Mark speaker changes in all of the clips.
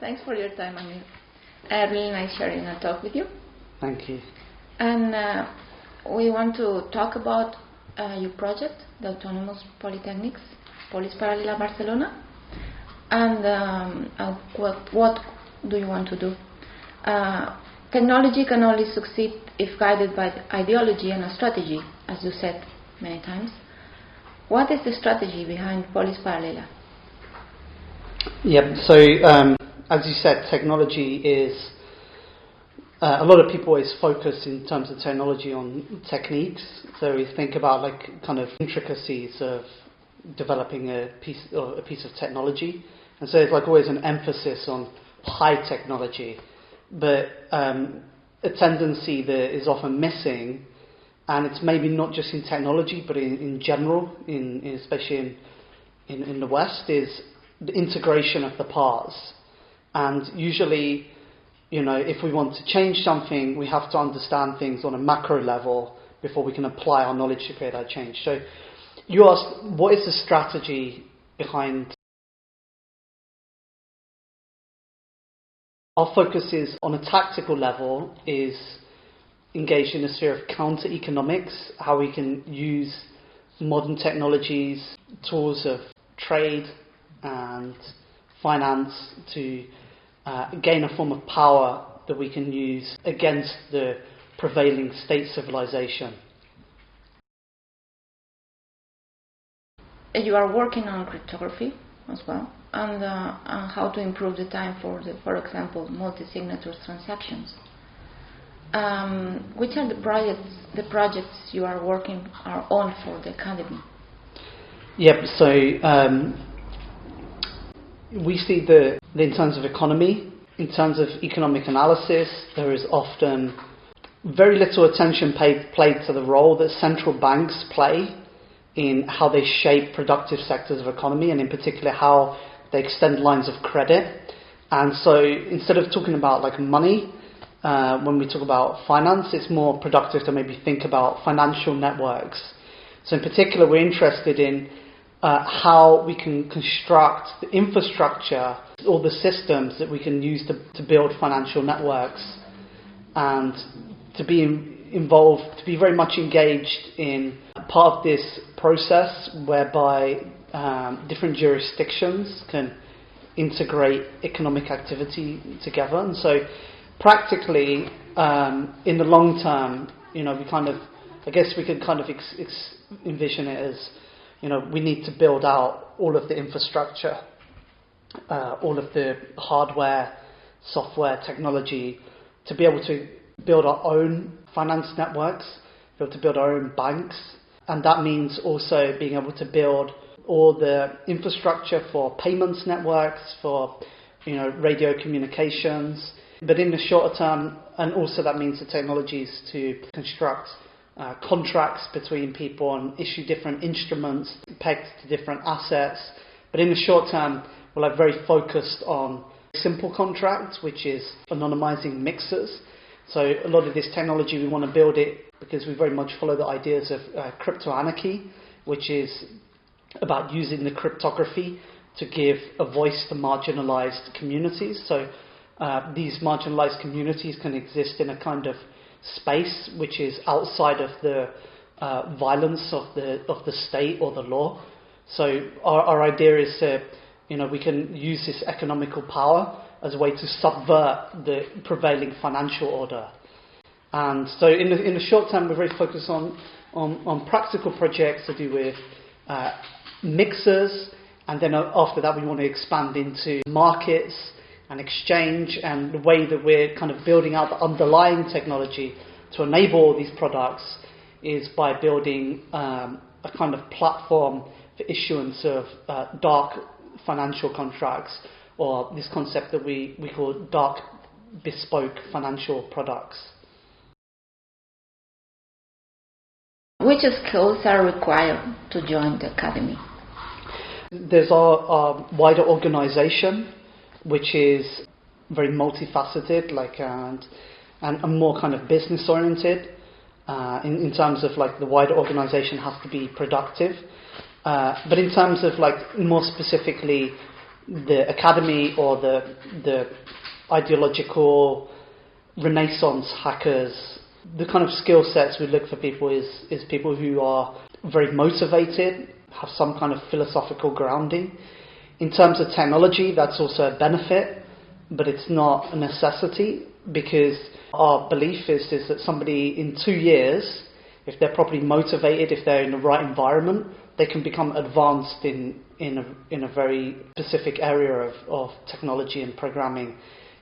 Speaker 1: Thanks for your time, Amir. Uh, really nice sharing a talk with you.
Speaker 2: Thank you.
Speaker 1: And uh, we want to talk about uh, your project, the Autonomous Polytechnics, Polis Paralela Barcelona, and um, uh, what, what do you want to do? Uh, technology can only succeed if guided by ideology and a strategy, as you said many times. What is the strategy behind Polis Paralela?
Speaker 2: Yep. So, um, as you said, technology is. Uh, a lot of people always focus in terms of technology on techniques. So we think about like kind of intricacies of developing a piece or a piece of technology, and so it's like always an emphasis on high technology, but um, a tendency that is often missing, and it's maybe not just in technology, but in, in general, in, in especially in, in in the West, is the integration of the parts, and usually you know, if we want to change something, we have to understand things on a macro level before we can apply our knowledge to create that change. So, you asked, what is the strategy behind? Our focus is on a tactical level is engaged in a sphere of counter economics, how we can use modern technologies, tools of trade and finance to uh, gain a form of power that we can use against the prevailing state civilization.
Speaker 1: You are working on cryptography as well, and, uh, and how to improve the time for, the, for example, multi-signature transactions. Um, which are the projects the projects you are working are on for the academy?
Speaker 2: Yep. So um, we see the in terms of economy, in terms of economic analysis, there is often very little attention paid, to the role that central banks play in how they shape productive sectors of economy and in particular how they extend lines of credit. And so instead of talking about like money, uh, when we talk about finance, it's more productive to maybe think about financial networks. So in particular, we're interested in uh, how we can construct the infrastructure or the systems that we can use to, to build financial networks and to be in, involved, to be very much engaged in part of this process whereby um, different jurisdictions can integrate economic activity together. And so, practically, um, in the long term, you know, we kind of, I guess we could kind of ex- ex- envision it as you know, we need to build out all of the infrastructure, uh, all of the hardware, software, technology to be able to build our own finance networks, be able to build our own banks, and that means also being able to build all the infrastructure for payments networks, for you know radio communications. But in the shorter term, and also that means the technologies to construct uh, contracts between people and issue different instruments pegged to different assets. But in the short term, we're like very focused on simple contracts, which is anonymizing mixers. So a lot of this technology, we want to build it because we very much follow the ideas of uh, crypto anarchy, which is about using the cryptography to give a voice to marginalized communities. So uh, these marginalized communities can exist in a kind of space which is outside of the uh, violence of the of the state or the law. So our, our idea is that you know we can use this economical power as a way to subvert the prevailing financial order. And so in the, in the short term, we're very focused on, on, on practical projects to do with uh, mixers, and then after that, we want to expand into markets and exchange and the way that we're kind of building out the underlying technology to enable all these products is by building um, a kind of platform for issuance of uh, dark financial contracts or this concept that we, we call dark bespoke financial products.
Speaker 1: Which skills are required to join the academy?
Speaker 2: There's our wider organization which is very multifaceted, like and and, more kind of business oriented. uh, in, in terms of like the wider organization has to be productive. Uh, but in terms of like more specifically the academy or the the ideological renaissance hackers, the kind of skill sets we look for people is is people who are very motivated, have some kind of philosophical grounding. In terms of technology, that's also a benefit, but it's not a necessity because our belief is, is that somebody in two years, if they're properly motivated, if they're in the right environment, they can become advanced in, in, a, in a very specific area of, of technology and programming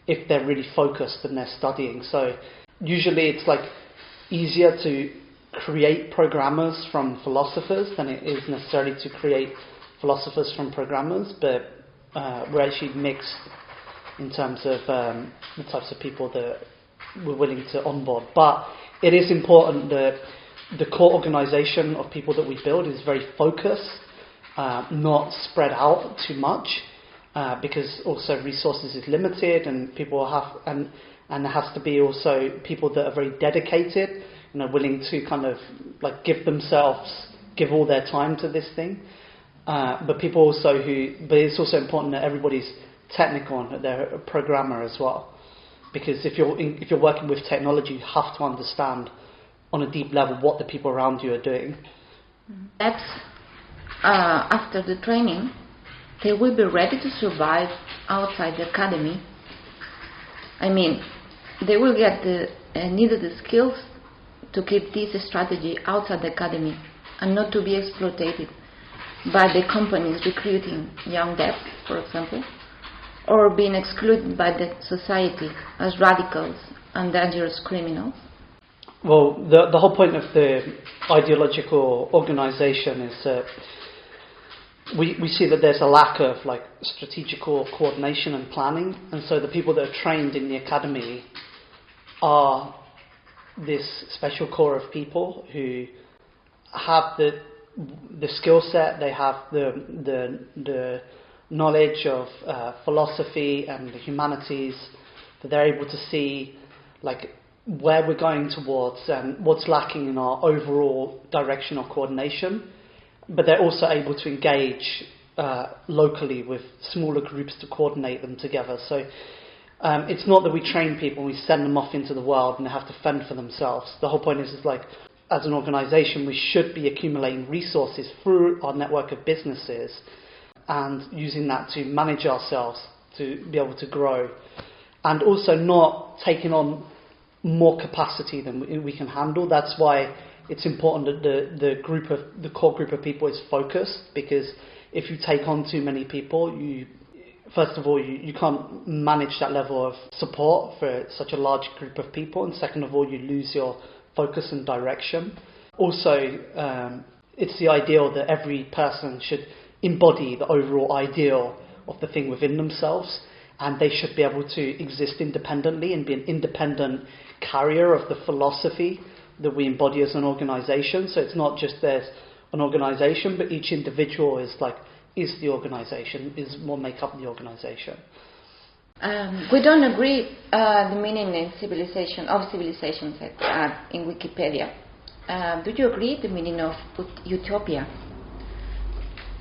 Speaker 2: if they're really focused and they're studying. So usually it's like easier to create programmers from philosophers than it is necessarily to create philosophers from programmers, but uh, we're actually mixed in terms of um, the types of people that we're willing to onboard. But it is important that the core organisation of people that we build is very focused, uh, not spread out too much, uh, because also resources is limited, and people have and and there has to be also people that are very dedicated, you know, willing to kind of like give themselves, give all their time to this thing. Uh, but people also who, but it's also important that everybody's technical and that they're a programmer as well. Because if you're in, if you're working with technology, you have to understand on a deep level what the people around you are doing.
Speaker 1: That uh, after the training, they will be ready to survive outside the academy. I mean, they will get the uh, needed skills to keep this strategy outside the academy and not to be exploited by the companies recruiting young devs, for example, or being excluded by the society as radicals and dangerous criminals.
Speaker 2: Well, the, the whole point of the ideological organization is that we, we see that there's a lack of like strategical coordination and planning, and so the people that are trained in the academy are this special core of people who have the the skill set, they have the the the knowledge of uh, philosophy and the humanities, that they're able to see like where we're going towards and what's lacking in our overall direction or coordination. But they're also able to engage uh, locally with smaller groups to coordinate them together. So um, it's not that we train people and we send them off into the world and they have to fend for themselves. The whole point is, is like, as an organisation, we should be accumulating resources through our network of businesses and using that to manage ourselves to be able to grow, and also not taking on more capacity than we can handle. That's why it's important that the, the group of the core group of people is focused because if you take on too many people, you first of all you, you can't manage that level of support for such a large group of people, and second of all you lose your focus and direction. Also, um, it's the ideal that every person should embody the overall ideal of the thing within themselves, and they should be able to exist independently and be an independent carrier of the philosophy that we embody as an organization. So it's not just there's an organization, but each individual is like is the organization, is what make up the organization.
Speaker 1: Um, we don't agree uh, the meaning in civilization of civilization uh, in Wikipedia. Uh, do you agree the meaning of utopia?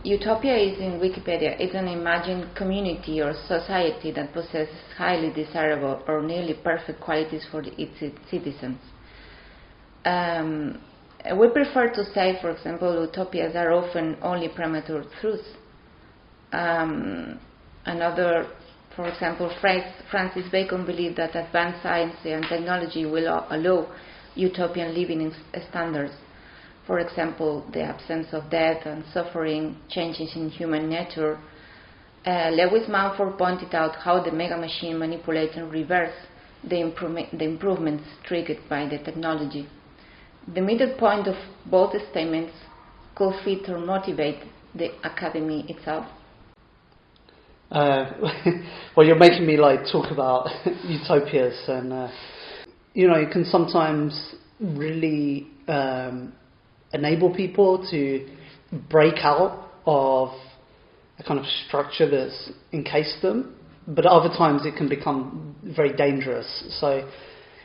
Speaker 1: Utopia is in Wikipedia It's an imagined community or society that possesses highly desirable or nearly perfect qualities for its, its citizens. Um, we prefer to say, for example, utopias are often only premature truths. Um, another, for example, Francis Bacon believed that advanced science and technology will allow utopian living standards for example, the absence of death and suffering, changes in human nature. Uh, Lewis Mumford pointed out how the mega machine manipulates and reverses the, the improvements triggered by the technology. The middle point of both statements could fit or motivate the academy itself.
Speaker 2: Uh, well, you're making me like talk about utopias, and uh, you know, you can sometimes really um, enable people to break out of a kind of structure that's encased them, but other times it can become very dangerous. So,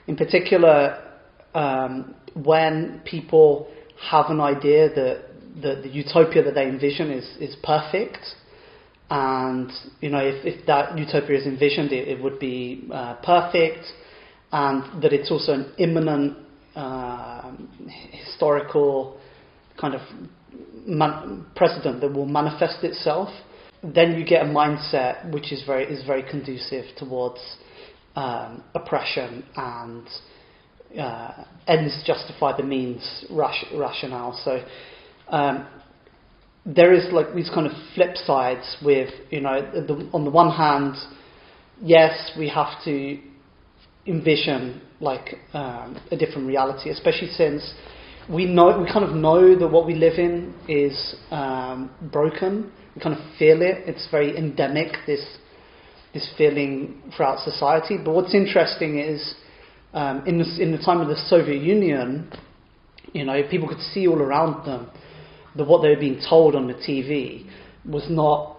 Speaker 2: in particular, um, when people have an idea that, that the utopia that they envision is, is perfect, and you know if, if that utopia is envisioned, it, it would be uh, perfect, and that it's also an imminent uh, historical kind of man- precedent that will manifest itself. Then you get a mindset which is very is very conducive towards um, oppression and uh, ends justify the means rationale. So um, there is like these kind of flip sides with you know the, on the one hand, yes, we have to envision like um, a different reality, especially since we know we kind of know that what we live in is um, broken. We kind of feel it. It's very endemic. This this feeling throughout society. But what's interesting is um, in, the, in the time of the Soviet Union, you know, people could see all around them that what they were being told on the TV was not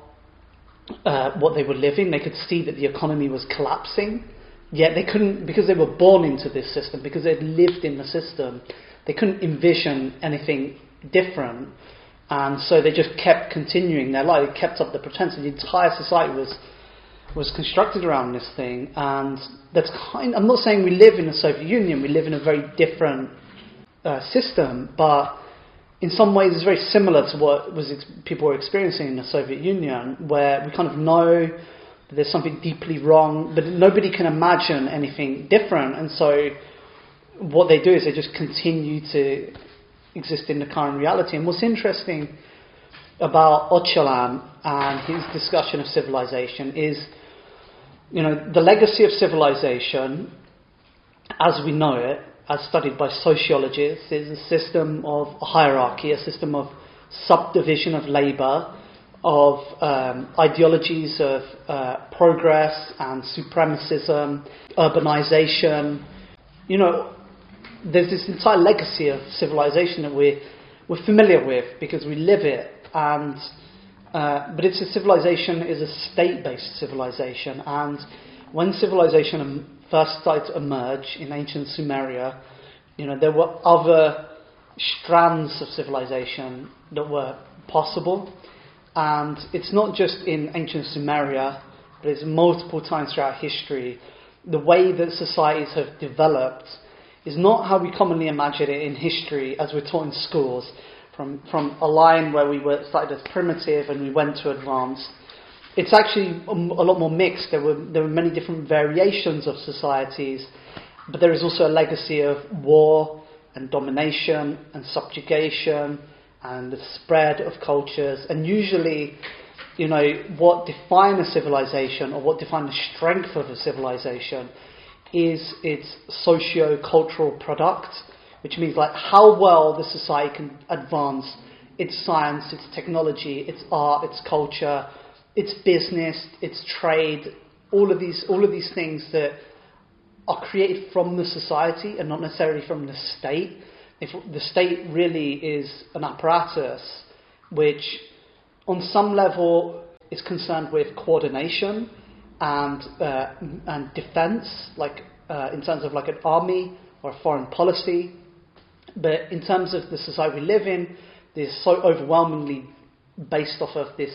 Speaker 2: uh, what they were living. They could see that the economy was collapsing, yet they couldn't, because they were born into this system, because they'd lived in the system, they couldn't envision anything different. And so they just kept continuing their life, they kept up the pretense. The entire society was was constructed around this thing, and that's kind. I'm not saying we live in the Soviet Union. We live in a very different uh, system, but in some ways, it's very similar to what was ex- people were experiencing in the Soviet Union, where we kind of know that there's something deeply wrong, but nobody can imagine anything different, and so what they do is they just continue to exist in the current reality. And what's interesting about Öcalan and his discussion of civilization is you know, the legacy of civilization, as we know it, as studied by sociologists, is a system of hierarchy, a system of subdivision of labour, of um, ideologies of uh, progress and supremacism, urbanization. You know, there's this entire legacy of civilization that we're, we're familiar with because we live it and uh, but it's a civilization is a state-based civilization, and when civilization first started to emerge in ancient Sumeria, you know there were other strands of civilization that were possible, and it's not just in ancient Sumeria, but it's multiple times throughout history. The way that societies have developed is not how we commonly imagine it in history, as we're taught in schools from, from a line where we were started as primitive and we went to advanced. It's actually a, lot more mixed. There were, there were many different variations of societies, but there is also a legacy of war and domination and subjugation and the spread of cultures. And usually, you know, what define a civilization or what define the strength of a civilization is its socio-cultural product which means like how well the society can advance its science, its technology, its art, its culture, its business, its trade, all of these all of these things that are created from the society and not necessarily from the state. If the state really is an apparatus which on some level is concerned with coordination and uh, and defense, like uh, in terms of like an army or foreign policy, but in terms of the society we live in, they're so overwhelmingly based off of this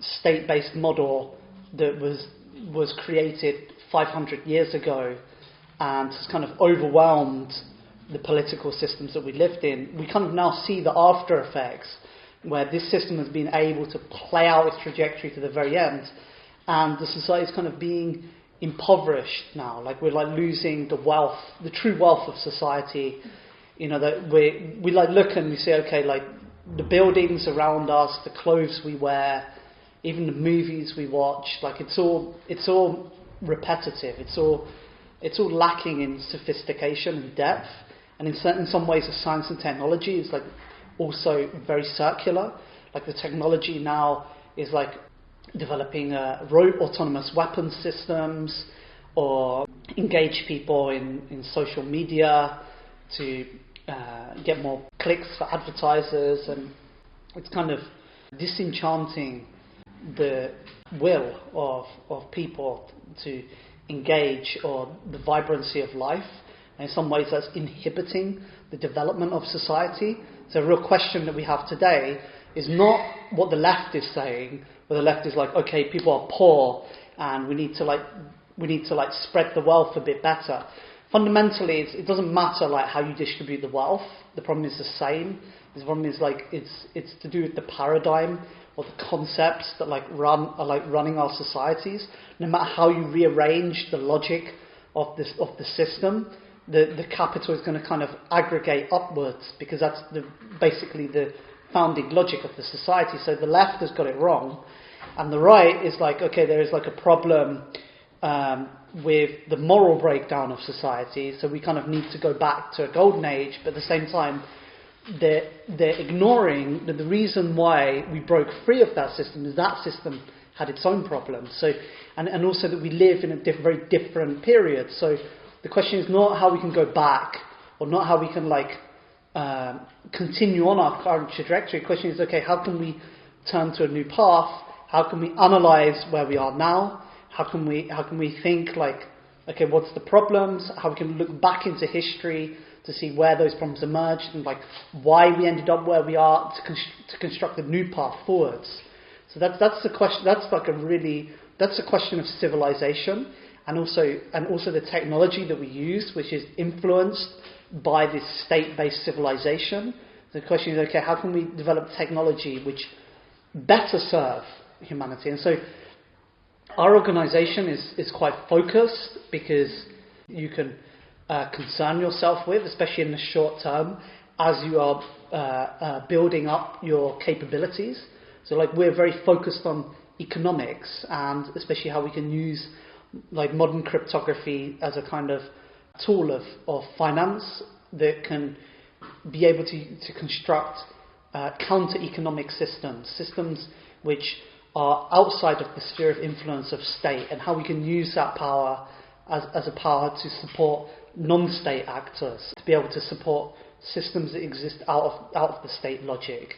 Speaker 2: state-based model that was was created 500 years ago and has kind of overwhelmed the political systems that we lived in. We kind of now see the after effects where this system has been able to play out its trajectory to the very end, and the society is kind of being impoverished now. Like we're like losing the wealth, the true wealth of society you know, that we, we like look and we say, okay, like the buildings around us, the clothes we wear, even the movies we watch, like it's all, it's all repetitive. It's all, it's all lacking in sophistication and depth. And in certain some ways, the science and technology is like also very circular. Like the technology now is like developing uh, autonomous weapon systems or engage people in, in social media to uh, get more clicks for advertisers, and it's kind of disenchanting the will of, of people to engage or the vibrancy of life in some ways that's inhibiting the development of society. So a real question that we have today is not what the left is saying, where the left is like, okay, people are poor and we need to like we need to like spread the wealth a bit better. Fundamentally, it doesn't matter like how you distribute the wealth. The problem is the same. The problem is like it's it's to do with the paradigm or the concepts that like run are like running our societies. No matter how you rearrange the logic of this of the system, the the capital is going to kind of aggregate upwards because that's the basically the founding logic of the society. So the left has got it wrong, and the right is like okay, there is like a problem. Um, with the moral breakdown of society, so we kind of need to go back to a golden age, but at the same time, they're, they're ignoring that the reason why we broke free of that system is that system had its own problems. So, and, and also that we live in a diff- very different period. So the question is not how we can go back or not how we can like um, continue on our current trajectory. The question is, okay, how can we turn to a new path? How can we analyze where we are now? How can we, how can we think like, okay, what's the problems? How we can look back into history to see where those problems emerged and like why we ended up where we are to, to construct a new path forwards. So that's that's the question. That's like a really that's a question of civilization and also and also the technology that we use, which is influenced by this state-based civilization. The question is, okay, how can we develop technology which better serve humanity? And so our organisation is is quite focused because you can uh, concern yourself with, especially in the short term, as you are uh, uh, building up your capabilities. So, like, we're very focused on economics and especially how we can use like modern cryptography as a kind of tool of, of finance that can be able to, to construct uh, counter economic systems, systems which are outside of the sphere of influence of state, and how we can use that power as, as a power to support non-state actors to be able to support systems that exist out of, out of the state logic.